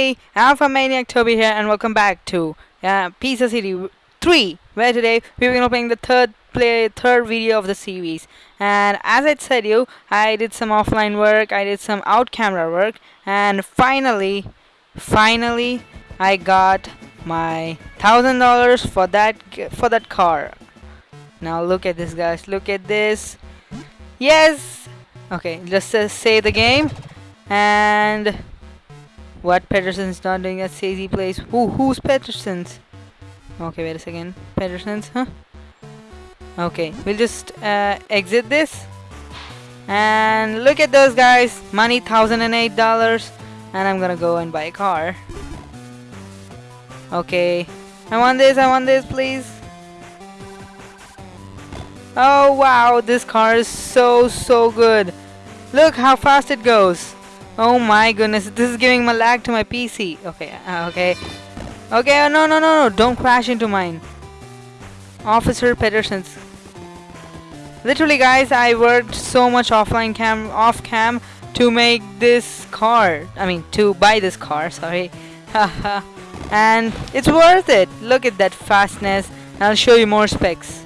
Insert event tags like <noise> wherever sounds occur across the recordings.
Hey, Alpha Maniac Toby here, and welcome back to uh, Pizza City 3, where today we're going to be playing the third play, third video of the series. And as I said you, I did some offline work, I did some out camera work, and finally, finally, I got my thousand dollars for that for that car. Now look at this, guys. Look at this. Yes. Okay, just uh, say the game, and what Pedersen's not doing at Sazy Place. Who who's Pedersen's? Okay, wait a second. Pedersen's, huh? Okay, we'll just uh, exit this. And look at those guys. Money thousand and eight dollars. And I'm gonna go and buy a car. Okay. I want this, I want this, please. Oh wow, this car is so so good. Look how fast it goes. Oh my goodness, this is giving my lag to my PC. Okay, uh, okay. Okay, oh, no, no, no, no, don't crash into mine. Officer Pedersen's. Literally, guys, I worked so much offline cam, off cam to make this car. I mean, to buy this car, sorry. and it's worth it. Look at that fastness. I'll show you more specs.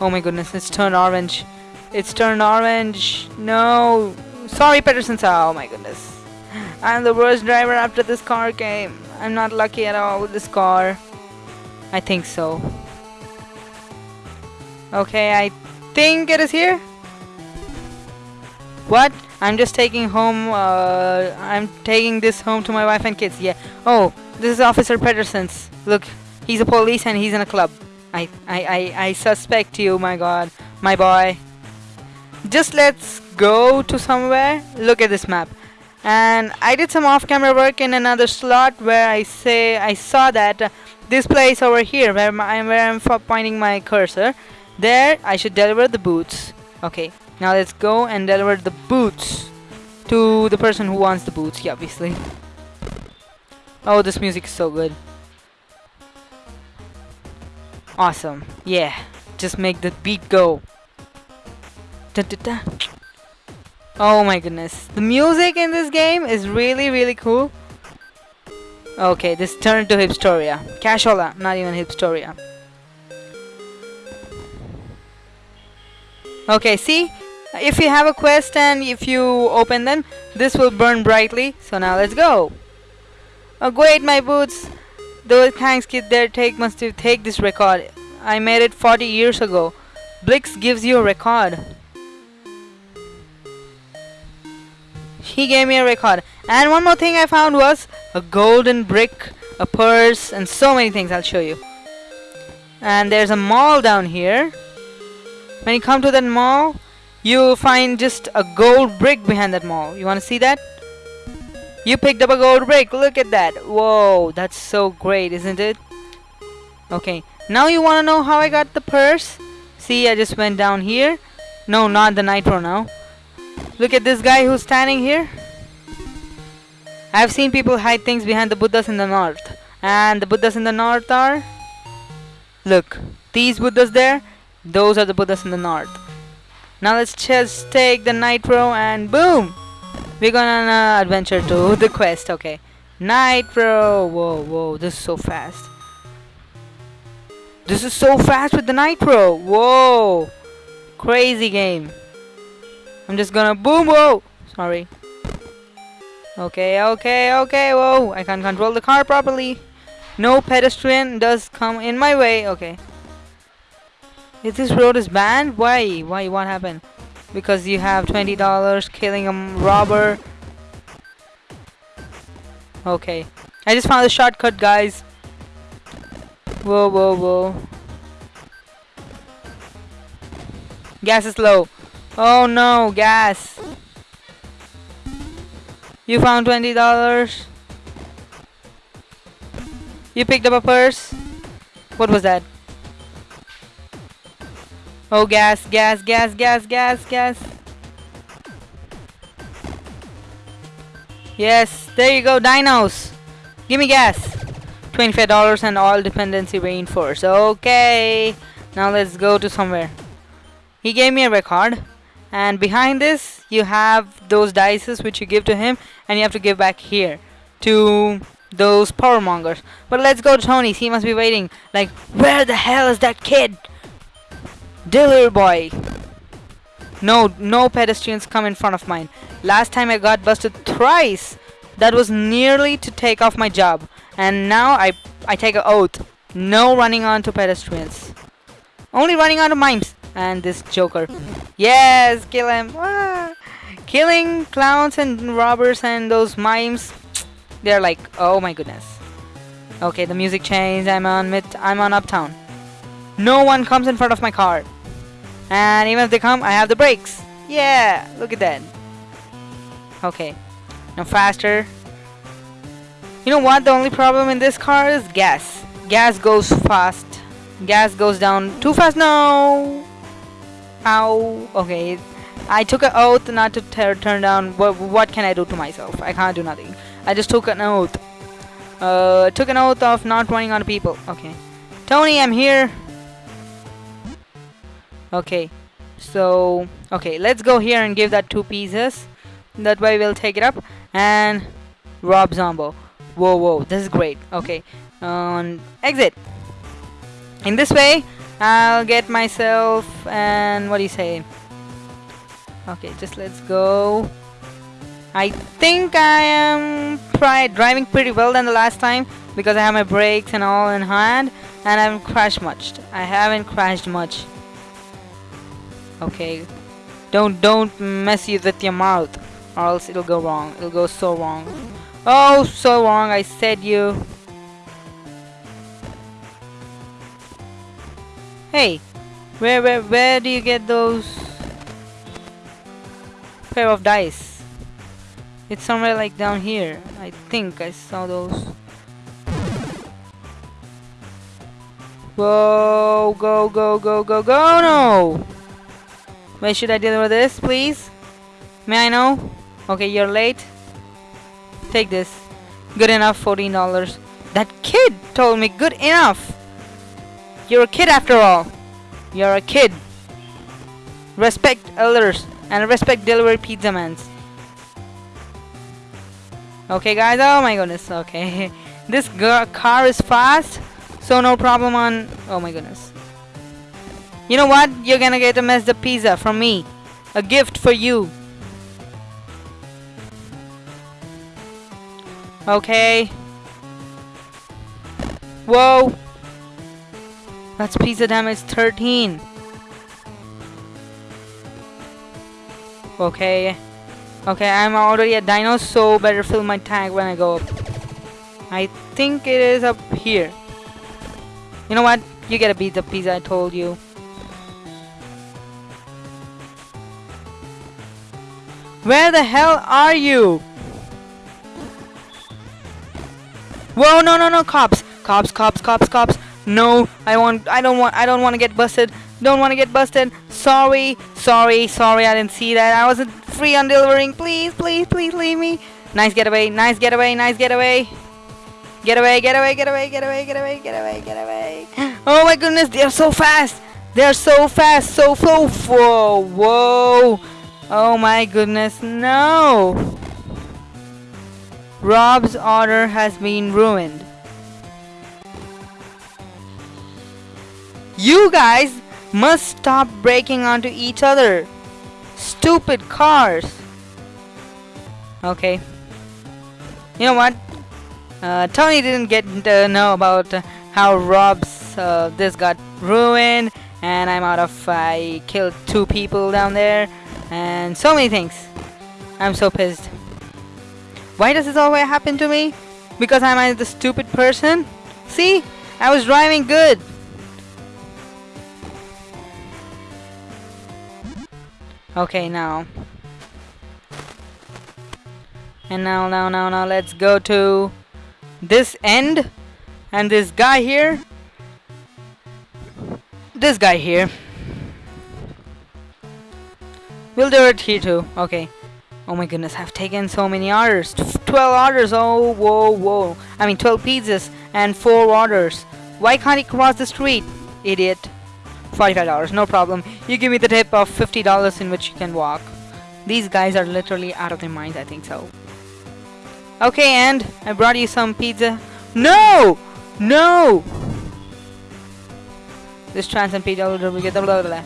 Oh my goodness, it's turned orange. It's turned orange. No. Sorry, Pedersen. Oh my goodness. I'm the worst driver after this car game. I'm not lucky at all with this car. I think so. Okay, I think it is here. What? I'm just taking home, uh, I'm taking this home to my wife and kids. Yeah. Oh, this is Officer Pedersen's. Look, he's a police and he's in a club. I, I, I, I suspect you, my god. My boy. Just let's go to somewhere. Look at this map. And I did some off-camera work in another slot where I say I saw that this place over here where, my, where I'm pointing my cursor there I should deliver the boots okay now let's go and deliver the boots to the person who wants the boots yeah obviously oh this music is so good awesome yeah just make the beat go da, da, da. Oh my goodness the music in this game is really really cool okay this turned to hipstoria cashola not even hipstoria Okay, see? If you have a quest and if you open them, this will burn brightly. So now let's go. Oh great, my boots. Those thanks kid there take must to take this record. I made it 40 years ago. Blix gives you a record. He gave me a record. And one more thing I found was a golden brick, a purse, and so many things I'll show you. And there's a mall down here. When you come to that mall, you find just a gold brick behind that mall. You want to see that? You picked up a gold brick. Look at that. Whoa, that's so great, isn't it? Okay, now you want to know how I got the purse? See, I just went down here. No, not the nitro now. Look at this guy who's standing here. I've seen people hide things behind the Buddhas in the north. And the Buddhas in the north are... Look, these Buddhas there, those are the Buddhas in the north. Now let's just take the Nitro and boom! We're going on uh, an adventure to <laughs> the quest, okay. Nitro! Whoa, whoa, this is so fast. This is so fast with the Nitro! Whoa! Crazy game. I'm just gonna boom, whoa! Sorry. Okay, okay, okay, whoa! I can't control the car properly. No pedestrian does come in my way, okay. If this road is banned, why? Why? What happened? Because you have $20 killing a robber. Okay. I just found a shortcut, guys. Whoa, whoa, whoa. Gas is low. Oh no, gas. You found $20. You picked up a purse. What was that? Oh, gas, gas, gas, gas, gas, gas. Yes, there you go, dinos. Give me gas. $25 and all dependency reinforced. Okay, now let's go to somewhere. He gave me a record. And behind this, you have those dices which you give to him. And you have to give back here. To those power mongers. But let's go to Tony's. He must be waiting. Like, where the hell is that kid? Delivery boy. No, no pedestrians come in front of mine. Last time I got busted thrice. That was nearly to take off my job. And now I, I take an oath. No running onto pedestrians. Only running onto mimes. And this joker. Yes, kill him. Ah. Killing clowns and robbers and those mimes. They're like, oh my goodness. Okay, the music changed. I'm on mid. I'm on uptown. No one comes in front of my car. And even if they come, I have the brakes. Yeah, look at that. Okay, now faster. You know what? The only problem in this car is gas. Gas goes fast. Gas goes down too fast. No. Ow. Okay. I took an oath not to turn down. What, what can I do to myself? I can't do nothing. I just took an oath. Uh, took an oath of not running on people. Okay. Tony, I'm here. Okay. So, okay, let's go here and give that two pieces. That way we'll take it up. And Rob Zombo. Whoa, whoa, this is great. Okay. On exit. In this way, I'll get myself and what do you say? Okay, just let's go. I think I am driving pretty well than the last time because I have my brakes and all in hand and I haven't crashed much. I haven't crashed much. Okay. Don't don't mess you with your mouth or else it'll go wrong. It'll go so wrong. Oh, so wrong. I said you. Hey, where where where do you get those pair of dice? It's somewhere like down here. I think I saw those. Whoa, go, go, go, go, go, no! Where should I deliver this, please? May I know? Okay, you're late. Take this. Good enough, $14. That kid told me good enough. You're a kid after all. You're a kid. Respect elders and respect delivery pizza mans. Okay guys, oh my goodness, okay. <laughs> this car is fast, so no problem on... Oh my goodness. You know what? You're gonna get a messed up pizza from me. A gift for you. Okay. Whoa. That's pizza damage 13. Okay. Okay, I'm already a Dino, so better fill my tank when I go up. I think it is up here. You know what? You get a pizza pizza, I told you. Where the hell are you? Whoa, no, no, no, cops. Cops, cops, cops, cops. No, I want, I don't want, I don't want to get busted. Don't want to get busted. Sorry, sorry, sorry, I didn't see that. I wasn't free on delivering. Please, please, please leave me. Nice getaway, nice getaway, nice getaway. Get away, get away, get away, get away, get away, get away, get away. <gasps> Oh my goodness, they're so fast. They're so fast, so so whoa, whoa. Oh my goodness, no. Rob's order has been ruined. You guys must stop breaking onto each other. Stupid cars. Okay. You know what? Uh, Tony didn't get to know about how Rob's uh, this got ruined and I'm out of I killed two people down there and so many things. I'm so pissed. Why does this always happen to me? Because I'm the stupid person? See? I was driving good. Okay, now. And now, now, now, now, let's go to this end. And this guy here. This guy here. We'll do it here too. Okay. Oh my goodness, I've taken so many orders. 12 orders. Oh, whoa, whoa. I mean, 12 pizzas and 4 orders. Why can't he cross the street? Idiot. $45, no problem. You give me the tip of $50 in which you can walk. These guys are literally out of their minds, I think so. Okay, and I brought you some pizza. No! No! This trans and pizza. Blah, blah, blah, blah.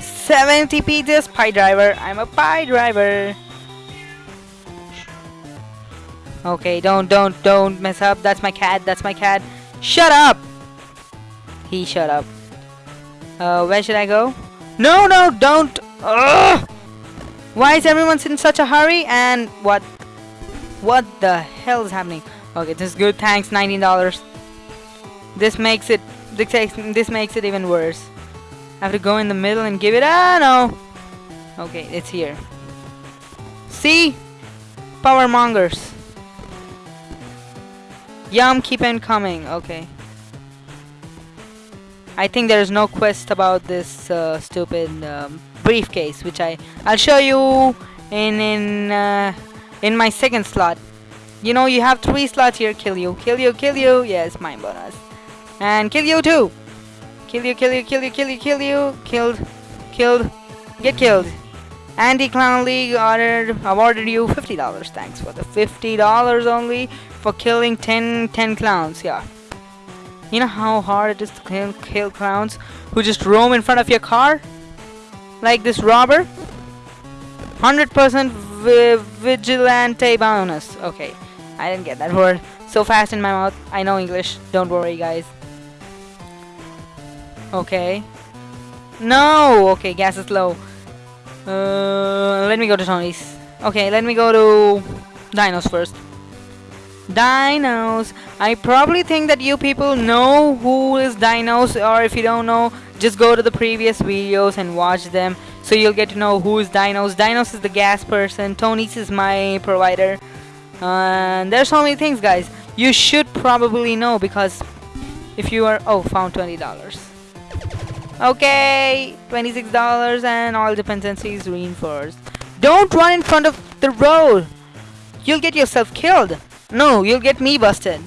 70 pizzas, pie driver. I'm a pie driver. Okay, don't, don't, don't mess up. That's my cat. That's my cat. Shut up! He shut up. Uh, where should I go? No, no, don't! Ugh! Why is everyone in such a hurry? And what? What the hell is happening? Okay, this is good. Thanks, $19. This makes it this makes, it even worse. I have to go in the middle and give it. Ah, no. Okay, it's here. See? Power mongers. Yum, keep on coming. Okay. I think there is no quest about this uh, stupid um, briefcase, which I I'll show you in in uh, in my second slot. You know, you have three slots here. Kill you, kill you, kill you. Yes, mine bonus. And kill you too. Kill you, kill you, kill you, kill you, kill you. Killed, killed, get killed. Andy Clown League ordered, awarded you $50. Thanks for the $50 only for killing 10, 10 clowns. Yeah. You know how hard it is to kill, kill clowns who just roam in front of your car? Like this robber? 100% vi vigilante bonus. Okay. I didn't get that <laughs> word so fast in my mouth. I know English. Don't worry, guys. Okay. No! Okay, gas is low. Uh, let me go to Tony's. Okay, let me go to Dinos first. Dinos. I probably think that you people know who is Dinos or if you don't know, just go to the previous videos and watch them so you'll get to know who is Dinos. Dinos is the gas person. Tony's is my provider. And there's so many things guys. You should probably know because if you are oh found $20. Okay, $26 and all dependencies reinforced. Don't run in front of the road. You'll get yourself killed. No, you'll get me busted.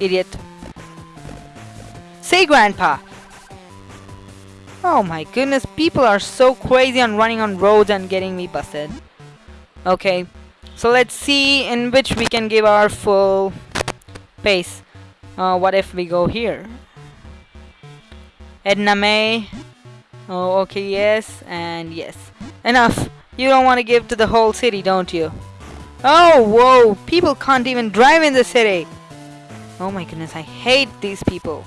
Idiot. Say grandpa. Oh my goodness, people are so crazy on running on roads and getting me busted. Okay, so let's see in which we can give our full pace. Uh, what if we go here? Edna May. Oh, okay, yes, and yes. Enough. You don't want to give to the whole city, don't you? Oh, whoa. People can't even drive in the city. Oh my goodness, I hate these people.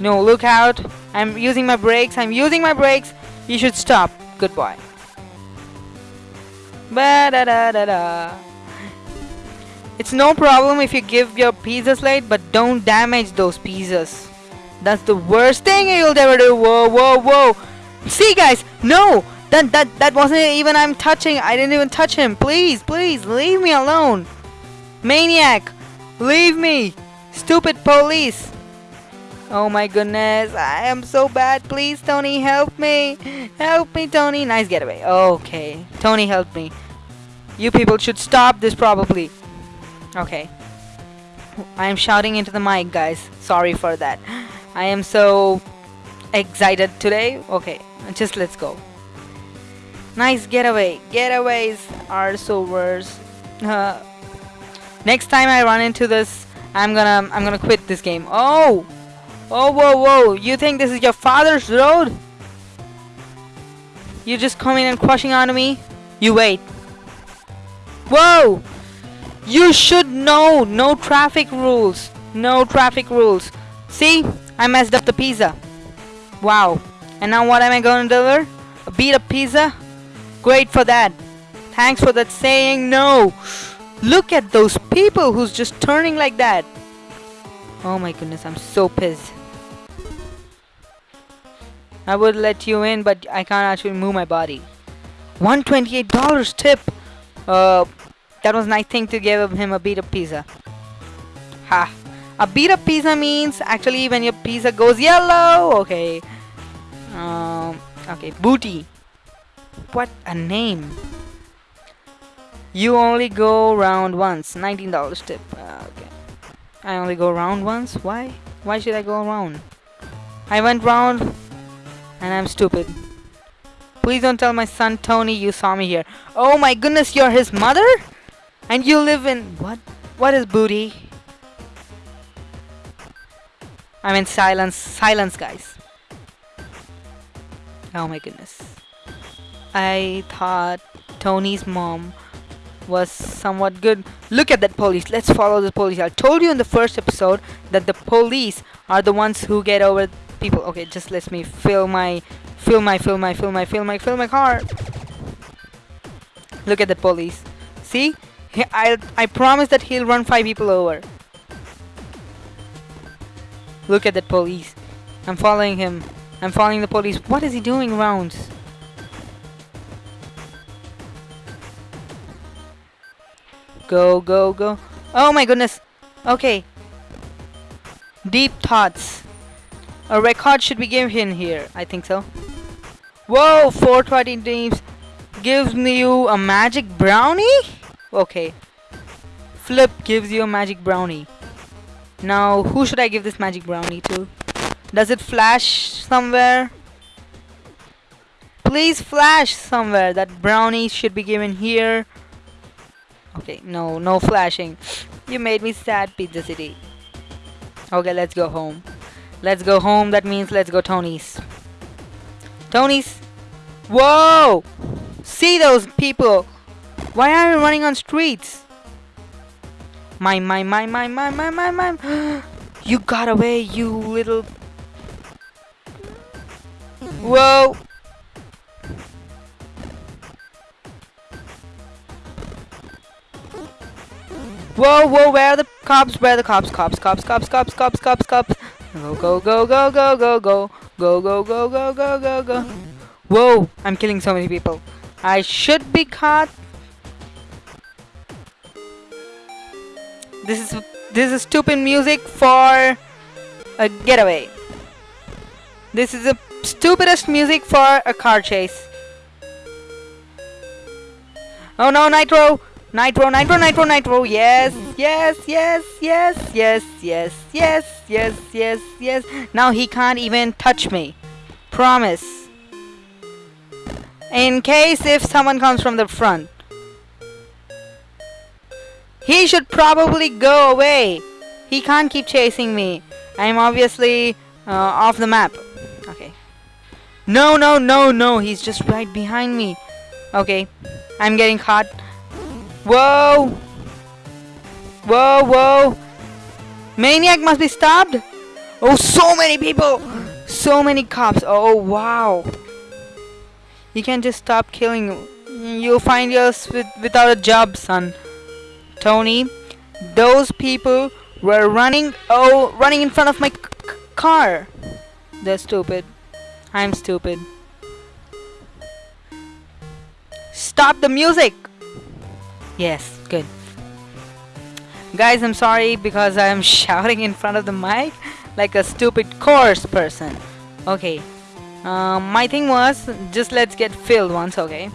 No, look out. I'm using my brakes. I'm using my brakes. You should stop. Goodbye. Ba da da da da. It's no problem if you give your pizzas late, but don't damage those pizzas. That's the worst thing you'll ever do. Whoa, whoa, whoa. See, guys, no. That, that, that wasn't even I'm touching. I didn't even touch him. Please, please, leave me alone. Maniac, leave me. Stupid police. Oh my goodness, I am so bad. Please, Tony, help me. Help me, Tony. Nice getaway. Okay, Tony help me. You people should stop this probably. Okay. I am shouting into the mic, guys. Sorry for that. I am so excited today. Okay, just let's go. Nice getaway. Getaways are so worse. Uh, next time I run into this, I'm gonna I'm gonna quit this game. Oh, oh, whoa, whoa! You think this is your father's road? You just coming and crushing onto me? You wait. Whoa! You should know no traffic rules. No traffic rules. See? I messed up the pizza. Wow. And now what am I to deliver? A beat up pizza? Great for that. Thanks for that saying no. Look at those people who's just turning like that. Oh my goodness, I'm so pissed. I would let you in, but I can't actually move my body. $128 tip. Uh, that was nice thing to give him a beat up pizza. Ha. A beat up pizza means actually when your pizza goes yellow. Okay. Um, okay, booty. What a name. You only go round once. $19 tip. Uh, okay. I only go round once? Why? Why should I go around? I went round and I'm stupid. Please don't tell my son Tony you saw me here. Oh my goodness, you're his mother? And you live in what? What is booty? I mean silence, silence, guys. Oh my goodness. I thought Tony's mom was somewhat good. Look at that police. Let's follow the police. I told you in the first episode that the police are the ones who get over people. Okay, just let me fill my, fill my, fill my, fill my, fill my, fill my car. Look at the police. See? I, I promise that he'll run five people over. Look at that police. I'm following him. I'm following the police. What is he doing rounds? Go, go, go. Oh my goodness. Okay. Deep thoughts. A record should be given here. I think so. Whoa, 420 teams gives me you a magic brownie? Okay. Flip gives you a magic brownie. Now, who should I give this magic brownie to? Does it flash somewhere? Please flash somewhere. That brownie should be given here. Okay, no, no flashing. You made me sad, Pizza City. Okay, let's go home. Let's go home. That means let's go Tony's. Tony's. Whoa! See those people. Why are you running on streets? My, my, my, my, my, my, my, my. <gasps> you got away, you little... Whoa! Whoa, whoa, where are the cops? Where are the cops? Cops, cops, cops, cops, cops, cops, cops. Go, go, go, go, go, go, go. Go, go, go, go, go, go, go. Whoa, I'm killing so many people. I should be caught. This is this is stupid music for a getaway. This is the stupidest music for a car chase. Oh no, Nitro! Nitro, Nitro, Nitro, Nitro! Yes, yes, yes, yes, yes, yes, yes, yes, yes, yes. Now he can't even touch me. Promise. In case if someone comes from the front. He should probably go away. He can't keep chasing me. I'm obviously uh, off the map. Okay. No, no, no, no. He's just right behind me. Okay. I'm getting caught. Whoa. Whoa, whoa. Maniac must be stopped. Oh, so many people. So many cops. Oh, oh, wow. You can't just stop killing. You'll find yourself with, without a job, son. Tony, those people were running, oh, running in front of my car. They're stupid. I'm stupid. Stop the music! Yes, good. Guys, I'm sorry because I'm <laughs> shouting in front of the mic like a stupid coarse person. Okay. Um, my thing was, just let's get filled once, okay?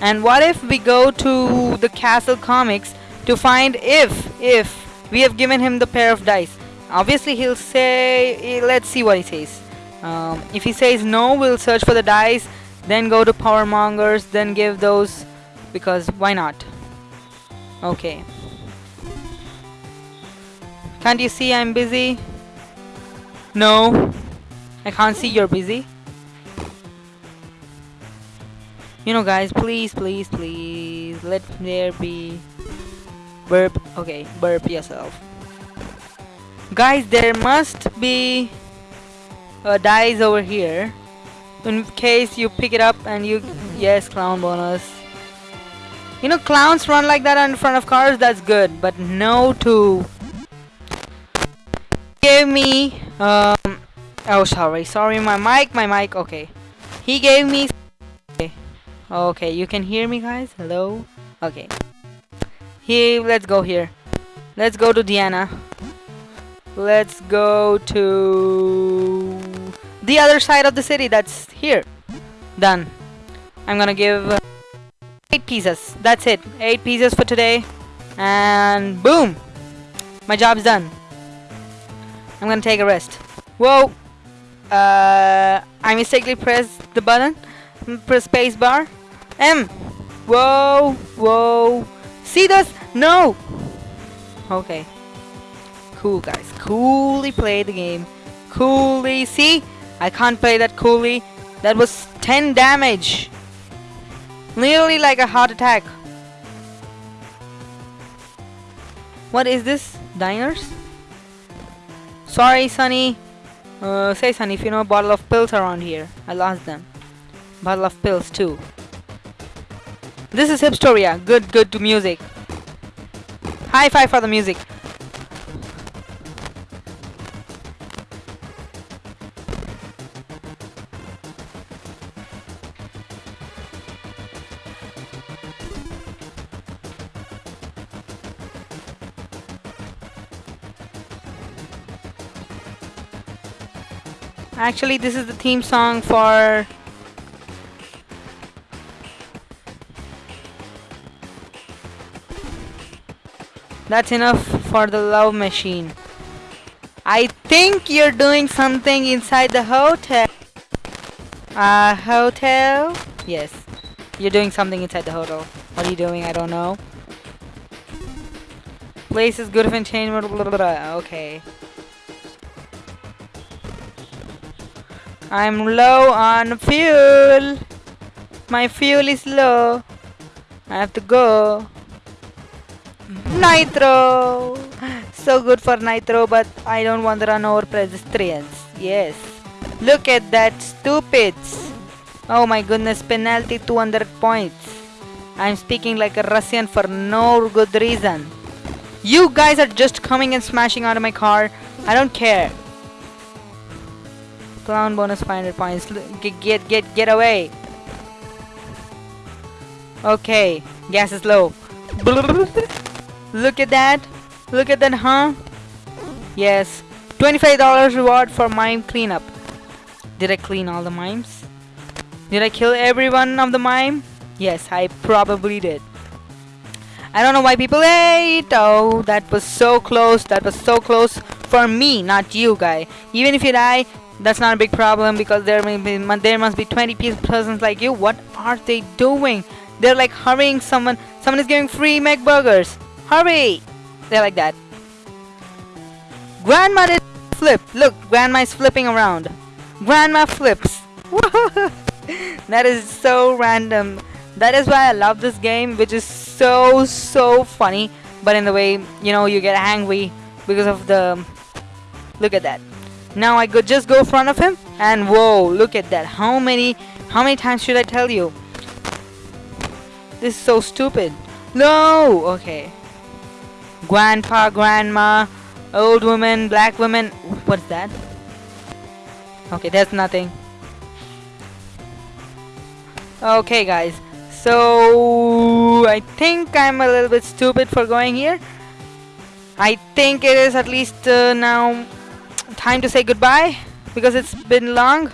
And what if we go to the Castle Comics to find if if we have given him the pair of dice obviously he'll say eh, let's see what he says um, if he says no we'll search for the dice then go to power mongers then give those because why not okay. Can't you see I'm busy? No. I can't see you're busy. You know guys please please please let there be burp okay burp yourself. Guys there must be a dice over here in case you pick it up and you yes clown bonus you know clowns run like that in front of cars that's good but no to give me um oh sorry sorry my mic my mic okay he gave me okay, okay you can hear me guys hello okay here, let's go here. Let's go to Diana. Let's go to the other side of the city. That's here. Done. I'm gonna give pieces. That's it. Eight pieces for today. And boom! My job's done. I'm gonna take a rest. Whoa! Uh, I mistakenly pressed the button. Press space bar. M. Whoa! Whoa! See this? No! Okay. Cool, guys. Coolly play the game. Coolly. See? I can't play that coolly. That was 10 damage. Nearly like a heart attack. What is this? Diners? Sorry, Sunny. Uh, say, Sunny, if you know a bottle of pills around here. I lost them. Bottle of pills, too. This is Hipstoria. Good, good to music. High five for the music. Actually, this is the theme song for That's enough for the love machine. I think you're doing something inside the hotel. Uh, hotel? Yes. You're doing something inside the hotel. What are you doing? I don't know. Place is good if entertainment. Blah, blah, blah. Okay. I'm low on fuel. My fuel is low. I have to go. Nitro! So good for Nitro, but I don't want to run over pedestrians. Yes. Look at that, stupids! Oh my goodness, penalty 200 points. I'm speaking like a Russian for no good reason. You guys are just coming and smashing out of my car. I don't care. Clown bonus 500 points. Get, get, get, get away. Okay, gas is low. <laughs> Look at that. Look at that, huh? Yes. $25 reward for mime cleanup. Did I clean all the mimes? Did I kill every one of the mime? Yes, I probably did. I don't know why people hate. Oh, that was so close. That was so close for me, not you, guy. Even if you die, that's not a big problem because there may be there must be 20 persons like you. What are they doing? They're like hurrying someone. Someone is giving free McBurgers. Hurry! They're like that. Grandma did flip. Look, Grandma is flipping around. Grandma flips. <laughs> that is so random. That is why I love this game, which is so, so funny. But in the way, you know, you get angry because of the... Look at that. Now I could just go front of him and whoa, look at that. How many, how many times should I tell you? This is so stupid. No! Okay grandpa, grandma, old woman, black woman. What's that? Okay, that's nothing. Okay, guys. So, I think I'm a little bit stupid for going here. I think it is at least uh, now time to say goodbye because it's been long.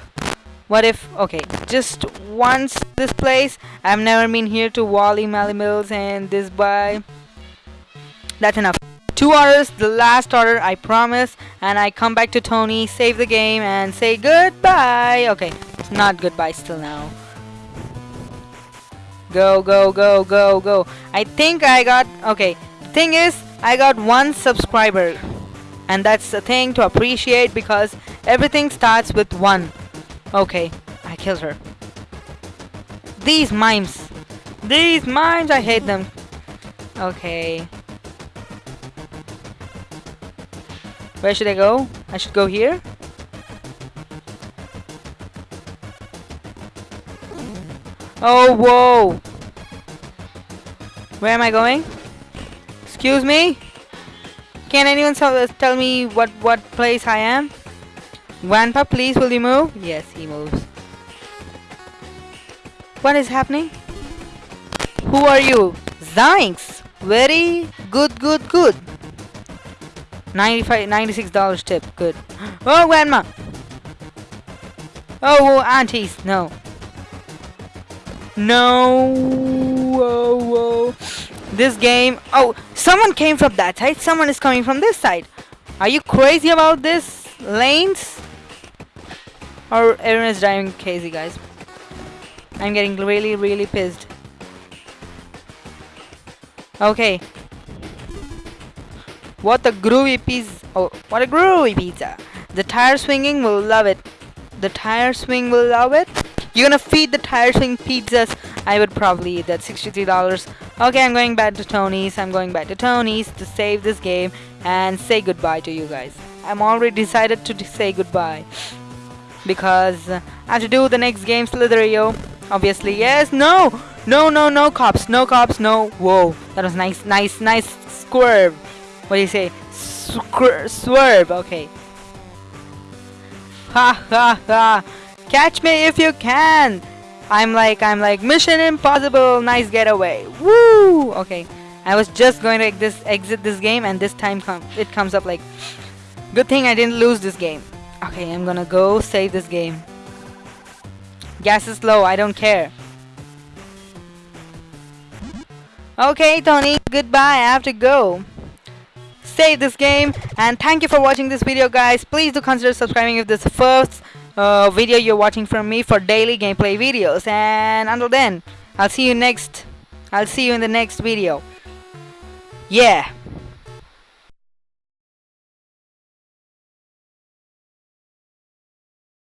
What if, okay, just once this place. I've never been here to Wally Mally Mills and this by that's enough. Two orders, the last order, I promise. And I come back to Tony, save the game, and say goodbye. Okay, it's not goodbye still now. Go, go, go, go, go. I think I got... Okay, thing is, I got one subscriber. And that's the thing to appreciate because everything starts with one. Okay, I killed her. These mimes. These mimes, I hate them. Okay. Where should I go? I should go here? Oh, whoa! Where am I going? Excuse me? Can anyone tell me what, what place I am? Grandpa, please, will you move? Yes, he moves. What is happening? Who are you? Zinks! Very good, good, good. 95 $96 tip. Good. <gasps> Oh, grandma! Oh, oh, aunties. No. No. Whoa, whoa. This game. Oh, someone came from that side. Someone is coming from this side. Are you crazy about this? Lanes? Or everyone is driving crazy, guys. I'm getting really, really pissed. Okay. What a groovy pizza. Oh, what a groovy pizza. The tire swinging will love it. The tire swing will love it. You're gonna feed the tire swing pizzas. I would probably eat that $63. Okay, I'm going back to Tony's. I'm going back to Tony's to save this game and say goodbye to you guys. I'm already decided to say goodbye because I have to do the next game Slither.io. Obviously, yes, no, no, no, no cops, no cops, no. Whoa, that was nice, nice, nice swerve. What do you say? Squir swerve. Okay. Ha ha ha! Catch me if you can. I'm like, I'm like, Mission Impossible. Nice getaway. Woo! Okay. I was just going to this exit this game, and this time com it comes up like, good thing I didn't lose this game. Okay, I'm gonna go save this game. Gas is low, I don't care. Okay, Tony, goodbye, I have to go. Save this game, and thank you for watching this video, guys. Please do consider subscribing if this is first uh, video you're watching from me for daily gameplay videos. And until then, I'll see you next. I'll see you in the next video. Yeah.